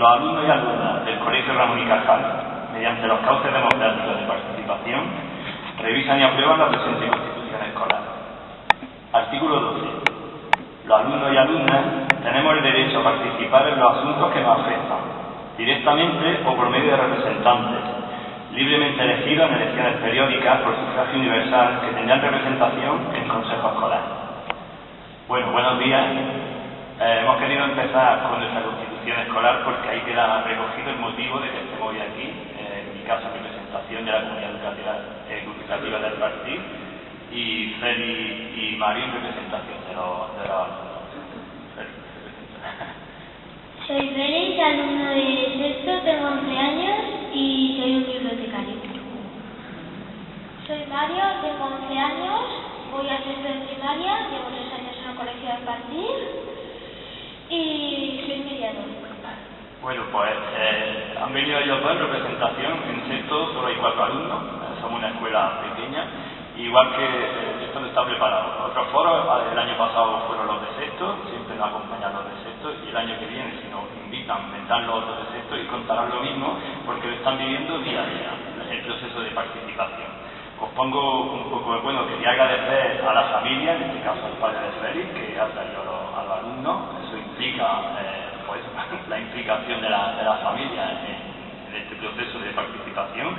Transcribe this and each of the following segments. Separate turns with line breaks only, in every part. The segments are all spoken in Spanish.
Los alumnos y alumnas del Colegio Ramón y Cajal, mediante los cauces democráticos de participación, revisan y aprueban la presente Constitución Escolar. Artículo 12. Los alumnos y alumnas tenemos el derecho a participar en los asuntos que nos afectan, directamente o por medio de representantes, libremente elegidos en elecciones periódicas por sufragio universal que tendrán representación en Consejo Escolar. Bueno, buenos días. Eh, hemos querido empezar con nuestra constitución escolar porque ahí queda recogido el motivo de que estemos hoy aquí, eh, en mi caso en representación de la comunidad educativa, educativa del partido, y Feli y Mario en representación de los, de los
Soy Félix, alumno de sexto, tengo 11 años y soy un bibliotecario. Soy Mario, tengo 11 años, voy a sexto de primaria, llevo tres años en el colegio de partir y soy.
Bueno, pues eh, han venido ellos dos en representación. En sexto solo hay cuatro alumnos, eh, somos una escuela pequeña, igual que eh, esto no está preparado. Otros foros, el año pasado fueron los de sexto, siempre nos acompañan los de sexto, y el año que viene, si nos invitan, vendrán los otros de sexto y contarán lo mismo, porque lo están viviendo día a día, el proceso de participación. Os pongo un poco, bueno, quería agradecer a la familia, en este caso al padre de Félix, que ha traído a los, a los alumnos, implica eh, pues, la implicación de la, de la familia en, en, este proceso de participación.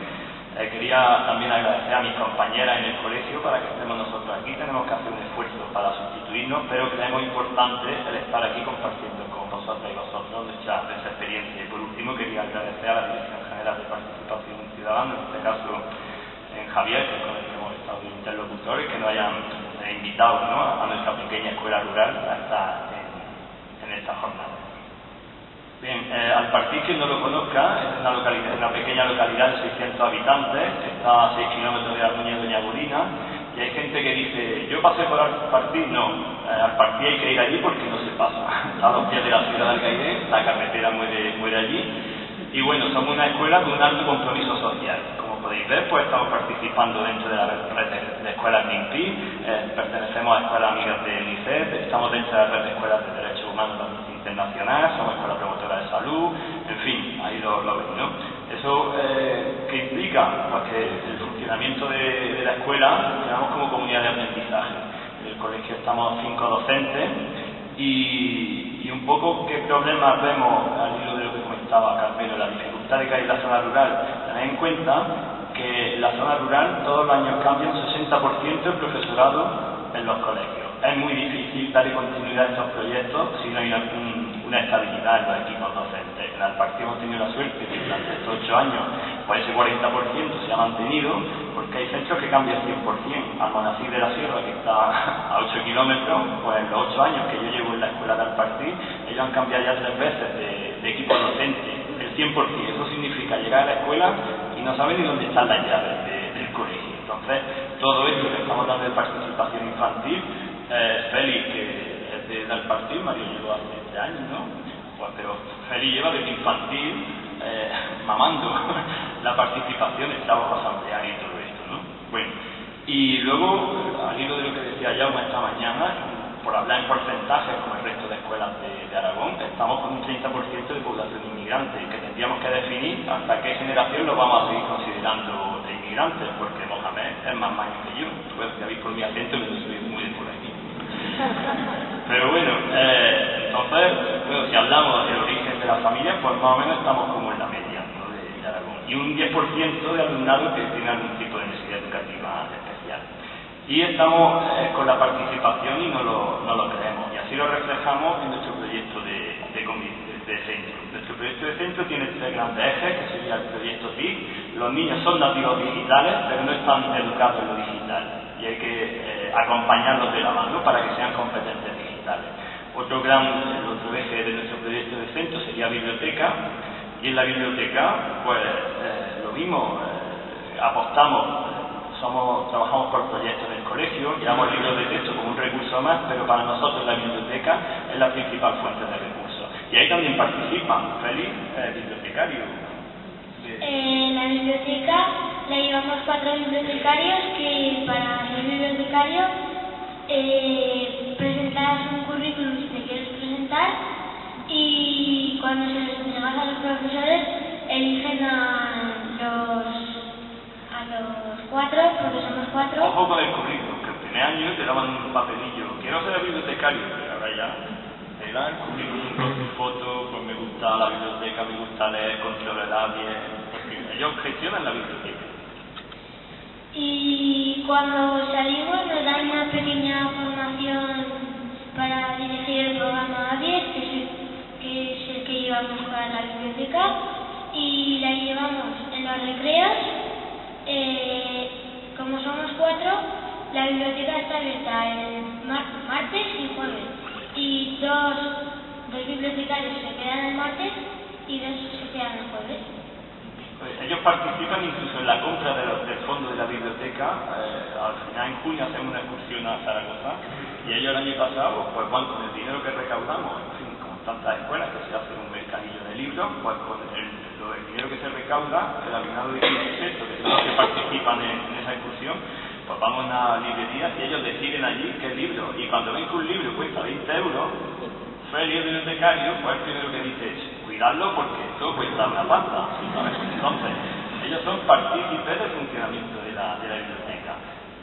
Eh, quería también agradecer a mis compañeras en el colegio para que estemos nosotros aquí. Tenemos que hacer un esfuerzo para sustituirnos, pero creemos importante el estar aquí compartiendo con vosotros y vosotros nuestra, nuestra experiencia. Y por último, quería agradecer a la Dirección General de Participación Ciudadana, en este caso en Javier, con el que hemos estado interlocutores, que nos hayan eh, invitado ¿no? a nuestra pequeña escuela rural a estar en, en esta jornada. Bien, eh, al partir quien no lo conozca, es una, localidad, una pequeña localidad de 600 habitantes, está a 6 kilómetros de Armuña y Doña Bolina, y hay gente que dice, yo pasé por al partir, no, eh, al partir hay que ir allí porque no se pasa. A los pies de la ciudad de Alcaide, la carretera muere, muere allí, y bueno, somos una escuela con un alto compromiso social. Podéis ver, pues estamos participando dentro de la red de, de escuelas NIMPI, eh, pertenecemos a escuelas amigas de UNICEF, estamos dentro de la red de escuelas de derechos humanos internacional, somos escuela promotora de salud, en fin, ahí lo, lo veis, ¿no? Eso eh, que implica pues que el funcionamiento de, la escuela tenemos como comunidad de aprendizaje. En el colegio estamos cinco docentes y, un poco qué problemas vemos al hilo de lo que comentaba Carmelo, la dificultad de que hay en la zona rural. Tened en cuenta que en la zona rural todos los años cambia un 60% el profesorado en los colegios. Es muy difícil darle continuidad a estos proyectos si no hay una, un, una estabilidad en los equipos docentes. En el partido hemos tenido la suerte que durante estos ocho años pues ese 40% se ha mantenido porque hay centros que cambian 100%. Almonacid de la Sierra, que está a 8 kilómetros, pues en los 8 años que yo llevo en la escuela de Alpartí, ellos han cambiado ya tres veces de, de equipo docente, el 100%. Eso significa llegar a la escuela y no saben ni dónde están las llaves de, del colegio. Entonces, todo esto que estamos dando de participación infantil, eh, Félix, que es de, del partido, Mario lleva hace 20 años, ¿no? Pues, pero Félix lleva desde infantil eh, mamando la participación, el trabajo asambleario y todo esto, ¿no? Bueno, y luego, al hilo de lo que decía Jaume esta mañana, por hablar en porcentajes como el resto de escuelas de, de Aragón, estamos con un 30% de población inmigrante, que tendríamos que definir hasta qué generación lo vamos a seguir considerando de inmigrantes, porque Mohamed es más mayor que yo. Pues ya veis por mi acento no soy muy de por. Pero bueno, eh, entonces, bueno, si hablamos del origen de la familia, pues más o menos estamos como en la media ¿no? de, de Aragón. Y un 10% de alumnado que tiene algún tipo de necesidad educativa especial. Y estamos eh, con la participación y no lo, no lo creemos. Y así lo reflejamos en nuestro proyecto de, de, de, centro. Nuestro proyecto de centro tiene tres grandes ejes, que sería el proyecto TIC. Los niños son nativos digitales, pero no están educados en lo digital. Y hay que eh, acompañarlos de la mano para que sean competentes digitales. Otro gran, otro eje de nuestro proyecto de centro sería biblioteca. Y en la biblioteca, pues eh, lo mismo, eh, apostamos somos, trabajamos por proyectos del colegio, llevamos libros de texto como un recurso más, pero para nosotros la biblioteca es la principal fuente de recursos. Y ahí también participan, Félix, eh, bibliotecario.
En la biblioteca la llevamos cuatro bibliotecarios que para ser bibliotecario eh, presentas un currículum si te quieres presentar y cuando se les entregas a los profesores, eligen a los, a los cuatro, porque somos cuatro.
Ojo con el currículum, que el primer año te daban un papelillo. Quiero ser bibliotecario, pero ahora ya te dan el currículum con tu foto, pues me gusta la biblioteca, me gusta leer, controlo el bien, ellos gestionan la biblioteca.
Y cuando salimos nos dan una pequeña formación para dirigir el programa A10, que es el que, es el que llevamos para la biblioteca, y la llevamos en los recreos. Eh, como somos cuatro, la biblioteca está abierta el mar- martes y jueves. Y dos, dos bibliotecarios se quedan el martes y dos se quedan el jueves.
Pues ellos participan incluso en la compra de los- del fondo de la biblioteca. eh, al final, en junio, hacemos una excursión a Zaragoza y ellos el año pasado, pues van con el dinero que recaudamos, en fin, como tantas escuelas que se hace un mercadillo de libros, pues con el, dinero que se recauda, el alumnado de quinto que son los que participan en, esa excursión, pues vamos a una librería y ellos deciden allí qué libro. Y cuando ven que un libro cuesta 20 euros, Freddy, el bibliotecario, pues el primero que dice es cuidarlo porque esto cuesta una pasta. Entonces, ellos son partícipes del funcionamiento de la, de la biblioteca.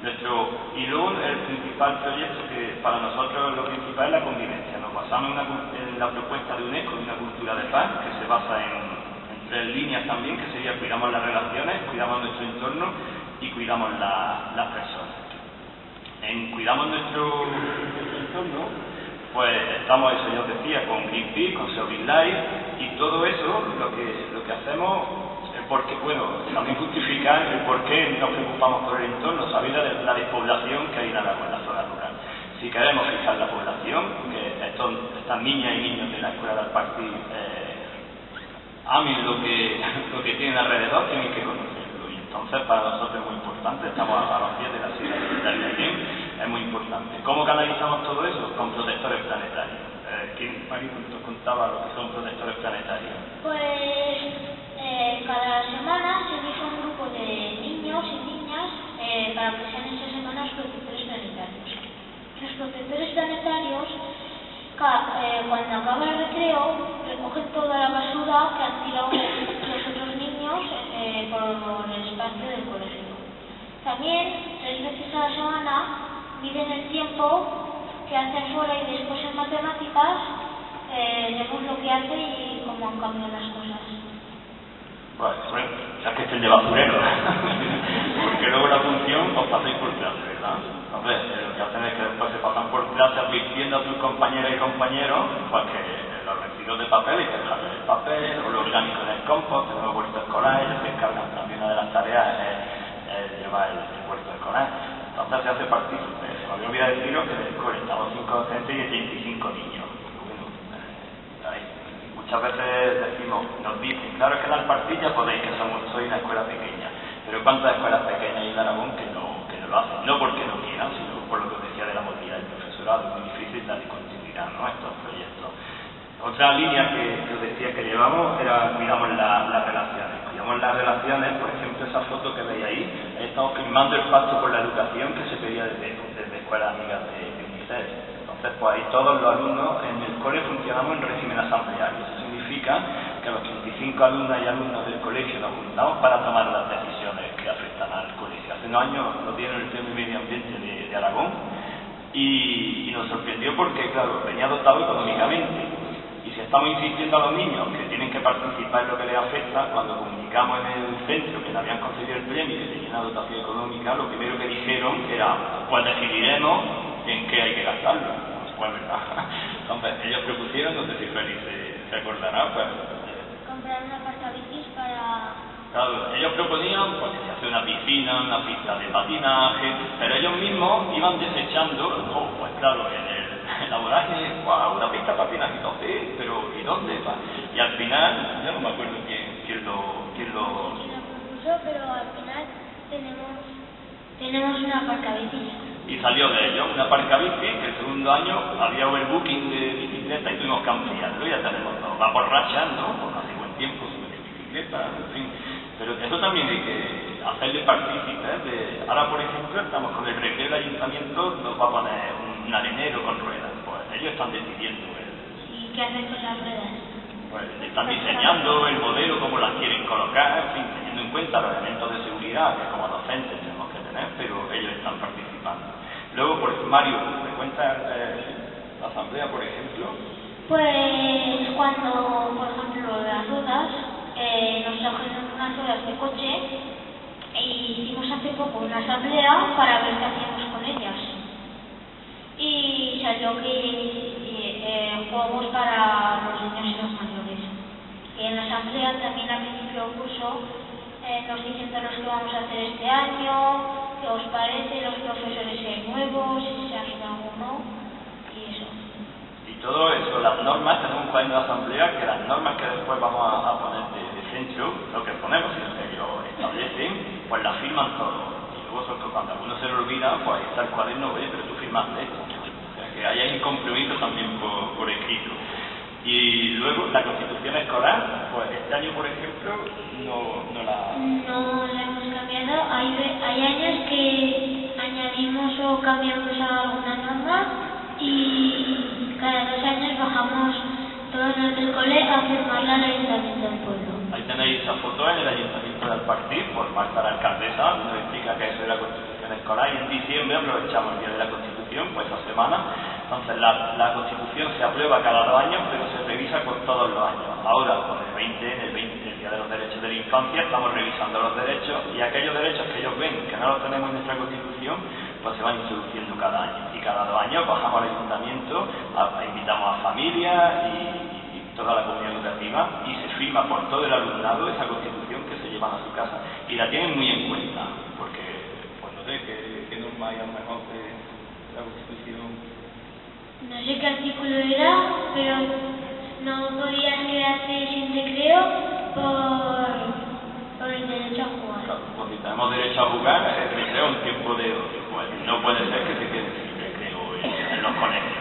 Nuestro, y luego el principal proyecto que para nosotros lo principal es la convivencia. Nos basamos en, una en la propuesta de UNESCO de una cultura de paz que se basa en, en tres líneas también, que sería cuidamos las relaciones, cuidamos nuestro entorno y cuidamos la- las personas. En cuidamos nuestro, nuestro entorno, pues estamos, eso ya decía, con Greenpeace, con Serving Life y todo eso lo que, lo que hacemos, el por qué, bueno, también justificar el por qué nos preocupamos por el entorno, sabiendo la, la despoblación que hay en la zona rural. Si queremos fijar la población, que estos, estas niñas y niños de la escuela del partido eh, amen lo que, lo que tienen alrededor, tienen que conocerlo. Y entonces para nosotros es muy importante, estamos a, a los pies de la ciudad de Algarín, es muy importante. ¿Cómo canalizamos todo eso? Con protectores planetarios. Eh, ¿Quién, Mari, nos contaba lo que son protectores planetarios?
Pues eh, cada semana se elige un grupo de niños y niñas eh, para que sean esa semana los protectores planetarios. Los protectores planetarios, eh, cuando acaba el recreo, recogen toda la basura que han tirado los otros niños eh, por el espacio del colegio. También, tres veces a la semana, miden el tiempo que hacen fuera y después en matemáticas eh, vemos lo que hace y cómo han cambiado las cosas.
Bueno, ya que esté de basurero. Porque luego la función os pasáis por clase, ¿verdad? Hombre, eh, lo que hacen es que después se pasan por clase advirtiendo a sus compañeras y compañeros pues que los residuos de papel hay que el papel, o lo orgánico en el compost, en el huerto escolar, ellos se encargan también una de las tareas es, es llevar el, el huerto escolar. Entonces se hace partícipe. Se me había olvidado deciros que en el cole estamos 5 docentes y 35 niños. Eh, muchas veces decimos, nos dicen, claro que dar partilla podéis, que somos, soy una escuela pequeña, pero ¿cuántas escuelas pequeñas hay en Aragón que no, que no lo hacen? No porque no quieran, sino por lo que os decía de la movilidad del profesorado, es muy difícil darle continuidad ¿no? a estos proyectos. Otra línea que, que os decía que llevamos era cuidamos la- las relaciones. Cuidamos las relaciones, por ejemplo, esa foto que veis ahí, estamos firmando el pacto por la educación que se pedía desde, desde Escuelas Amigas de, de UNICEF. Entonces, pues ahí todos los alumnos en el cole funcionamos en régimen asambleario. Eso significa que los 25 alumnas y alumnos del colegio nos juntamos para tomar las decisiones que afectan al colegio. Hace unos años nos dieron el premio Medio Ambiente de, de Aragón y, y nos sorprendió porque, claro, venía dotado económicamente. Si estamos insistiendo a los niños que tienen que participar en lo que les afecta, cuando comunicamos en el centro que le habían concedido el premio y que tenía una dotación económica, lo primero que dijeron era, pues decidiremos en qué hay que gastarlo. Pues verdad. Entonces, ellos propusieron, no sé si Félix se, se acordará, pues eh,
Comprar una bicis para...
Claro, ellos proponían pues, que se hace una piscina, una pista de patinaje, pero ellos mismos iban desechando, oh, pues claro, en el, vorágine, wow, una pista de patinaje, sí, pero ¿y dónde? pa? Y al final, yo no me acuerdo quién, quién lo, quién lo...
Propuso, pero al final tenemos, tenemos una aparcabicis.
Y salió de ellos una parca bici, que el segundo año había overbooking de bicicleta y tuvimos que ampliarlo, ya tenemos todo. Va por rachas, ¿no? Hace buen tiempo sube de bicicleta, en fin. Pero eso también hay que hacerle partícipes de... Ahora, por ejemplo, estamos con el recreo del ayuntamiento, nos va a poner un arenero con ruedas. Pues ellos están decidiendo. ¿eh?
¿Y qué hacen con las ruedas?
Pues pues, están diseñando el modelo, cómo las quieren colocar, en fin, teniendo en cuenta los elementos de seguridad que como docentes tenemos que tener, pero ellos están participando. Luego, por Mario, ¿me cuentas eh, la asamblea, por ejemplo?
Pues cuando, por ejemplo, las ruedas, eh, nos trajeron unas ruedas de coche y hicimos hace poco una asamblea para ver qué hacíamos con ellas. y salió que eh, juegos para los niños y los mayores. Y en la asamblea también al principio del curso eh, nos dicen todos los que vamos a hacer este año, qué os parece, los profesores hay nuevos, si se ha ido alguno y eso.
Y todo eso, las normas, tenemos un cuaderno de asamblea que las normas que después vamos a, a poner de, de censo, lo que ponemos y lo que lo establecen, pues las firman todos. Luego cuando alguno se lo olvida, pues ahí está el cuaderno, oye, pero tú firmaste esto que haya un compromiso también por, escrito. Y luego la constitución escolar, pues este año, por ejemplo, no, no la...
No la hemos cambiado. Hay, hay años que añadimos o cambiamos alguna norma y cada dos años bajamos todos los del cole a firmarla al Ayuntamiento del Pueblo.
Ahí tenéis esa foto en el Ayuntamiento del Partido por Marta la que es la Constitución escolar y en diciembre aprovechamos el Día de la Constitución, pues esa semana. Entonces la, la Constitución se aprueba cada dos años, pero se revisa con todos los años. Ahora, con el 20, en el 20, el Día de los Derechos de la Infancia, estamos revisando los derechos y aquellos derechos que ellos ven que no los tenemos en nuestra Constitución, pues se van introduciendo cada año. Y cada dos años bajamos al ayuntamiento, invitamos a familias y toda la comunidad educativa y se firma por todo el alumnado esa constitución que se llevan a su casa y la tienen muy en cuenta, porque pues no sé qué, norma hay a lo mejor de la constitución.
No sé qué artículo era, pero no podías quedarte sin recreo por, por el derecho a jugar.
Claro, porque tenemos derecho a jugar, el recreo un tiempo de ocio, pues no puede ser que se quede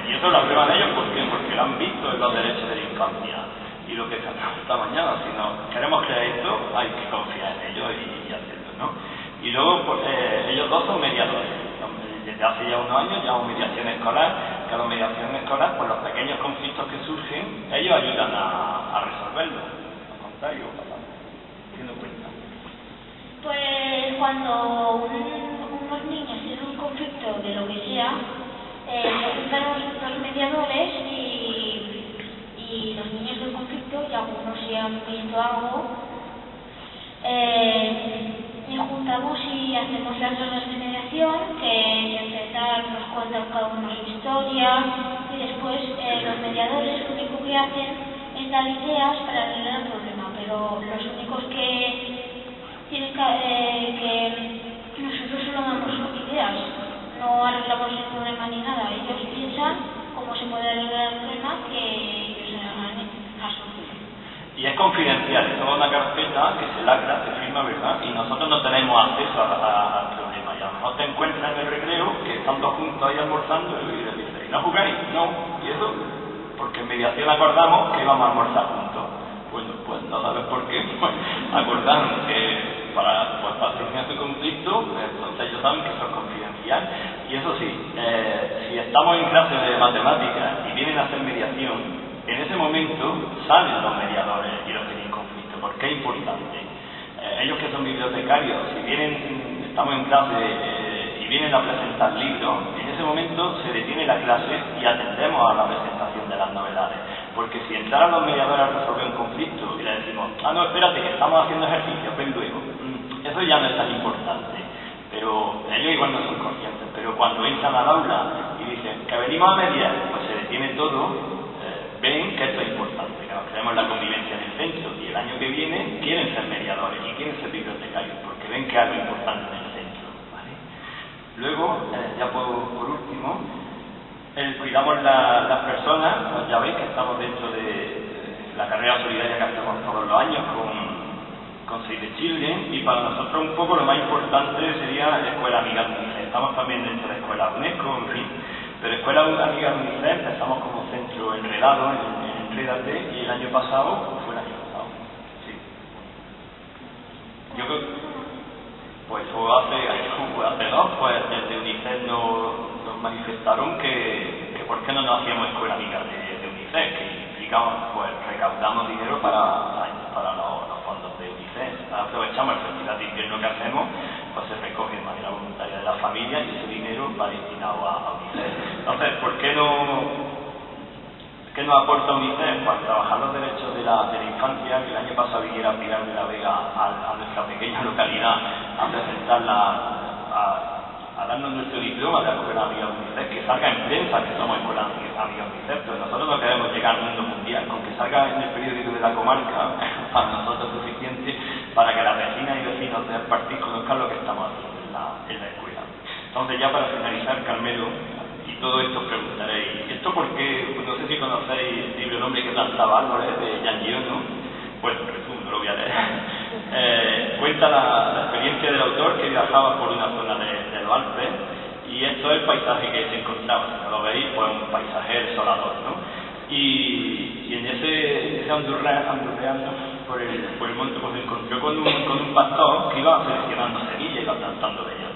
Y eso lo aprueban ellos ¿por qué? porque lo han visto en los derechos de la infancia y lo que tratamos esta mañana. Si no queremos crear esto, hay que confiar en ellos y, hacerlo, ¿no? Y luego, pues, eh, ellos dos son mediadores. Desde hace ya unos años llevamos mediación escolar, que a la mediación escolar, pues los pequeños conflictos que surgen, ellos ayudan a, a resolverlos. Al contrario, tiene cuenta.
Pues cuando unos niños tienen un conflicto de lo que sea, eh, se juntan los mediadores y y los niños del conflicto, y algunos si han visto algo, eh, nos juntamos y hacemos las horas de mediación, que empezar nos cuentan cada uno su historia, y después eh, los mediadores lo único que hacen es dar ideas para arreglar el problema, pero los únicos que tienen que, eh, que nosotros solo damos ideas, no arreglamos el problema ni nada, ellos piensan cómo se puede arreglar el problema que
y es confidencial, es una carpeta que se lacra, se firma, ¿verdad? Y nosotros no tenemos acceso al problema. Y a te encuentras en el recreo que están todos juntos ahí almorzando y le dices, ¿y no jugáis? No. ¿Y eso? Porque en mediación acordamos que íbamos a almorzar juntos. Bueno, pues no sabes por qué, pues acordaron que para, pues, para su conflicto, entonces ellos saben que eso es confidencial. Y eso sí, eh, si estamos en clase de matemáticas y vienen a hacer mediación en ese momento salen los mediadores y los que tienen conflicto, porque es importante. Eh, ellos que son bibliotecarios, si vienen, estamos en clase eh, y vienen a presentar libros, en ese momento se detiene la clase y atendemos a la presentación de las novedades. Porque si entraran los mediadores a resolver un conflicto y le decimos, ah, no, espérate, que estamos haciendo ejercicio, ven eso ya no es tan importante. Pero ellos igual no son conscientes, pero cuando entran al aula y dicen que venimos a mediar, pues se detiene todo ven que esto es importante, que nos la convivencia en el centro y el año que viene quieren ser mediadores y quieren ser bibliotecarios porque ven que hay algo importante en el centro. Luego, eh, ya por, último, el, cuidamos las personas, pues ya veis que estamos dentro de, la carrera solidaria que hacemos todos los años con, con Save the Children y para nosotros un poco lo más importante sería la Escuela Amiga UNICEF. Estamos también dentro de la Escuela UNESCO, en fin. Pero Escuela Amiga UNICEF empezamos como centro enredado en, en Enredate y el año pasado, fue el año pasado, sí. Yo creo pues hace, hace dos, pues desde UNICEF nos, manifestaron que, que por qué no nos hacíamos escuela amiga de, UNICEF, que dedicamos, pues recaudamos dinero para los, fondos de UNICEF. Aprovechamos el festival de invierno que hacemos, pues se recoge de manera voluntaria de la familia y ese dinero va destinado a, UNICEF. Entonces, ¿por qué no ¿Qué nos aporta UNICEF? Pues trabajar los derechos de la, de la infancia, que el año pasado viniera Pilar de la Vega a, nuestra pequeña localidad a presentarla a, a darnos nuestro diploma de la escuela amiga UNICEF, que salga en prensa que somos escuela amiga UNICEF, pero nosotros no queremos llegar al mundo mundial, con que salga en el periódico de la comarca, para nosotros es suficiente para que las vecinas y vecinos del partido conozcan lo que estamos haciendo en la, en la escuela. Entonces ya para finalizar, Carmelo, y todo esto os preguntaréis, ¿esto por qué? No sé si conocéis el libro El hombre que plantaba árboles de Jean ¿no? Pues resumo, no lo voy a leer. Eh, cuenta la, experiencia del autor que viajaba por una zona de, de los Alpes y esto es el paisaje que se encontraba, si no lo veis, pues un paisaje desolador, ¿no? Y, en ese, ese andurreando por el, por el monte, pues se encontró con un, con un pastor que iba seleccionando semillas, iba plantando de ellas.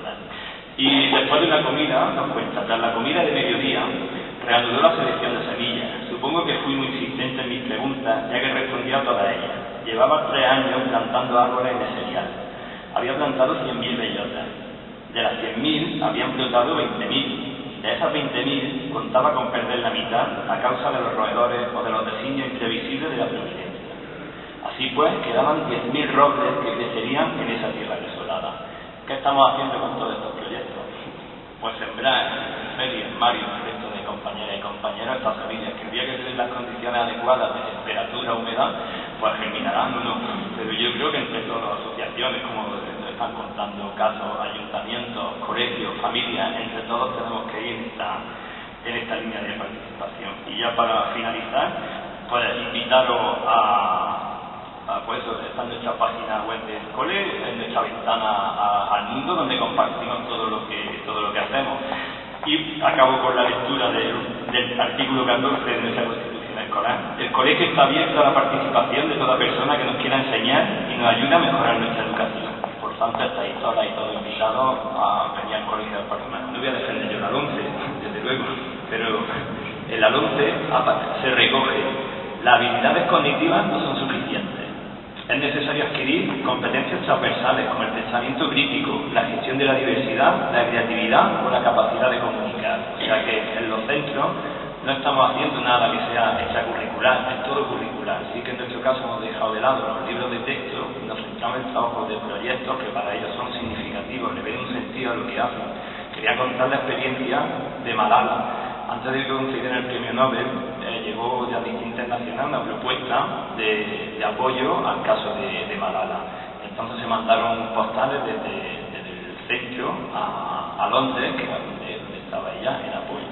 Y después de una comida, nos cuenta, tras la comida de mediodía, reanudó la selección de semillas. Supongo que fui muy insistente en mis preguntas, ya que respondía a todas ellas. Llevaba tres años plantando árboles de cereal. Había plantado 100.000 bellotas. De las 100.000 habían plantado 20.000. De esas 20.000 contaba con perder la mitad a causa de los roedores o de los designios imprevisibles de la providencia. Así pues, quedaban 10.000 robles que crecerían en esa tierra desolada. ¿Qué estamos haciendo con todos estos proyectos? Pues sembrar en en Mario, en resto de compañeras y compañeros estas semillas que el día que se den las condiciones adecuadas de temperatura, humedad, pues germinarán o no. Pero yo creo que entre todas las asociaciones, como están contando casos, ayuntamientos, colegios, familias, entre todos tenemos que ir en esta, en esta línea de participación. Y ya para finalizar, pues invitaros a, pues está en nuestra página web del cole, en nuestra ventana al mundo donde compartimos todo lo que todo lo que hacemos. Y acabo con la lectura del, del artículo 14 de nuestra Constitución el colegio está abierto a la participación de toda persona que nos quiera enseñar y nos ayude a mejorar nuestra educación. Por tanto, estáis todas y todos invitados a venir al colegio del Parlamento. No voy a defender yo el ALONCE, desde luego, pero el ALONCE se recoge. Las habilidades cognitivas no son. Es necesario adquirir competencias transversales como el pensamiento crítico, la gestión de la diversidad, la creatividad o la capacidad de comunicar. O sea que en los centros no estamos haciendo nada que sea extracurricular, es todo curricular. Así que en nuestro caso hemos dejado de lado los libros de texto y nos centramos en trabajos de proyectos que para ellos son significativos, le ven un sentido a lo que hacen. Quería contar la experiencia de Malala. Antes de concedieran el premio Nobel, eh, llegó de Amnistía Internacional una propuesta de, apoyo al caso de, Malala. Entonces se mandaron postales desde, el centro a, Londres, que era donde, donde estaba ella, en apoyo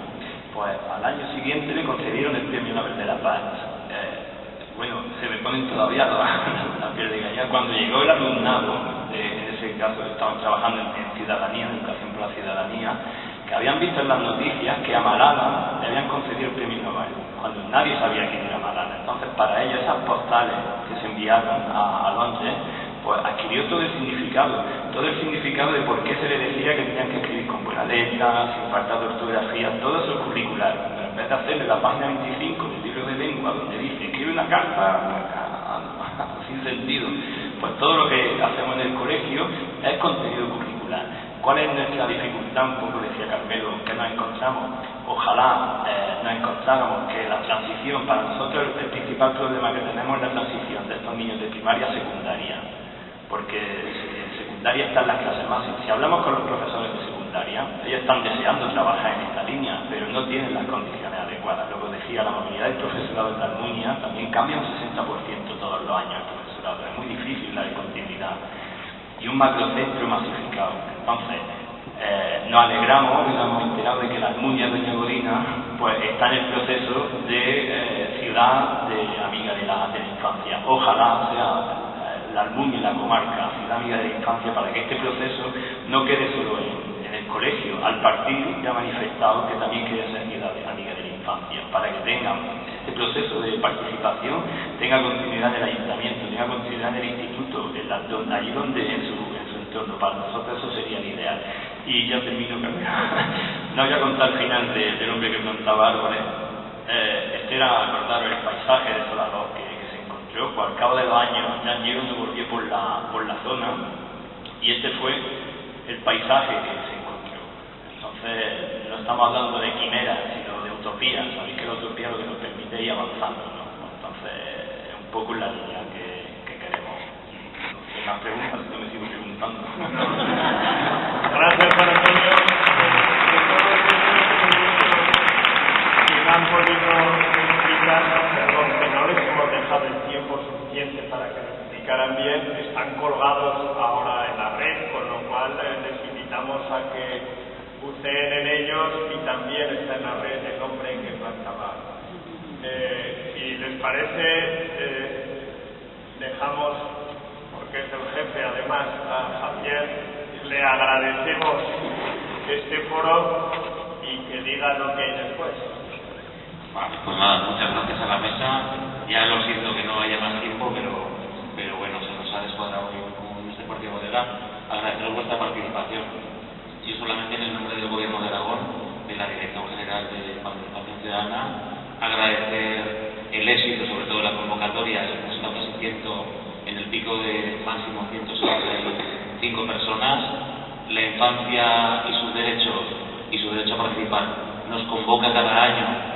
pues al año siguiente le concedieron el premio Nobel de la Paz. Eh, bueno, se me ponen todavía la, piel de gallina. Cuando llegó el alumnado, en ese caso estaban trabajando en, ciudadanía, en educación por la ciudadanía, que habían visto en las noticias que a Malala le habían concedido el premio Nobel, cuando nadie sabía quién era Malala. Entonces, para ellos esas postales que se enviaron a, a Londres pues adquirió todo el significado, todo el significado de por qué se le decía que tenían que escribir con buena letra, sin falta de ortografía, todo eso es curricular. Pero en vez de hacerle la página 25 del libro de lengua donde dice escribe una carta sin sentido, pues todo lo que hacemos en el colegio es contenido curricular. ¿Cuál es nuestra dificultad? Un poco decía Carmelo, que nos encontramos. Ojalá eh, nos encontráramos que la transición, para nosotros el principal problema que tenemos es la transición de estos niños de primaria a secundaria porque en secundaria están las clases más. Si hablamos con los profesores de secundaria, ellos están deseando trabajar en esta línea, pero no tienen las condiciones adecuadas. Luego decía, la movilidad del profesorado en la Almunia también cambia un 60% todos los años el profesorado. Es muy difícil la continuidad. Y un macrocentro masificado. Entonces, eh, nos alegramos nos hemos enterado de que la Almunia Doña Godina pues, está en el proceso de eh, ciudad de amiga de la, de la infancia. Ojalá sea la Almuña y la comarca, Ciudad Amiga de la Infancia, para que este proceso no quede solo en, el colegio. Al partir ya ha manifestado que también quiere ser Ciudad Amiga de la Infancia, para que tenga este proceso de participación, tenga continuidad en el ayuntamiento, tenga continuidad en el instituto, en la, donde, allí donde en su, en su entorno. Para nosotros eso sería el ideal. Y ya termino, no voy a contar el final del hombre que plantaba árboles Eh, este era, acordar el paisaje desolador que, que se encontró, pues al cabo de los años ya se volvió por la, por la zona y este fue el paisaje que se encontró. Entonces, no estamos hablando de quimeras, utopías, sabéis que la utopía lo que nos permite ir avanzando, ¿no? Entonces, es un poco la línea que, que queremos. No más preguntas, yo me sigo preguntando.
Gracias, Juan Antonio. han podido explicar, perdón, que no les hemos dejado el tiempo suficiente para que lo explicaran bien, están colgados ahora en la red, con lo cual eh, les invitamos a que buceen en ellos y también está en la red el hombre que plantaba. Eh, si les parece, eh, dejamos, porque es el jefe además, a Javier, le agradecemos este foro y que diga lo que hay después.
Vale, pues nada, muchas gracias a la mesa. Ya lo siento que no haya más tiempo, pero, pero bueno, se nos ha descuadrado con este partido bodega. Agradeceros vuestra participación. Yo solamente en el nombre del Gobierno de Aragón, de la Dirección General de Participación Ciudadana, agradecer el éxito, sobre todo la convocatoria, hemos estado casi ciento, en el pico de máximo 165 personas, la infancia y sus derechos y su derecho a participar nos convoca cada año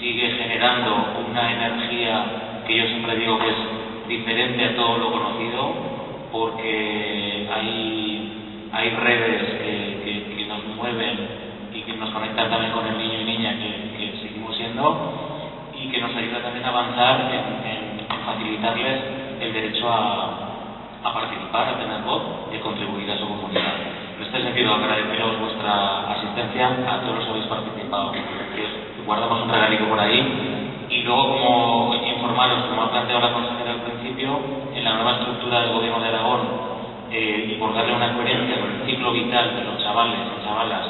sigue generando una energía que yo siempre digo que es diferente a todo lo conocido, porque hay, hay redes que, que, nos mueven y que nos conectan también con el niño y niña que, seguimos siendo y que nos ayuda también a avanzar en, facilitarles el derecho a, a, participar, a tener voz y a contribuir a su comunidad. En este sentido, agradeceros vuestra asistencia a todos los que habéis participado guardamos un regalito por ahí. Y luego, como informaros, como ha planteado la consejera al principio, en la nueva estructura del Gobierno de Aragón, eh, y por darle una coherencia con el ciclo vital de los chavales y chavalas,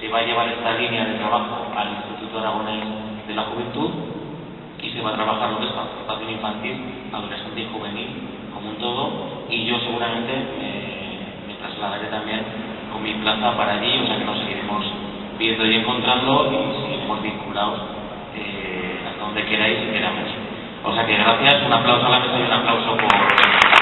se va a llevar esta línea de trabajo al Instituto Aragonés de la Juventud y se va a trabajar lo que es participación infantil, adolescente y juvenil como un todo, y yo seguramente me, me trasladaré también con mi plaza para allí, o sea que nos seguiremos viendo y encontrando y seguiremos vinculados eh, hasta donde queráis y queramos. O sea que gracias, un aplauso a la mesa y un aplauso por...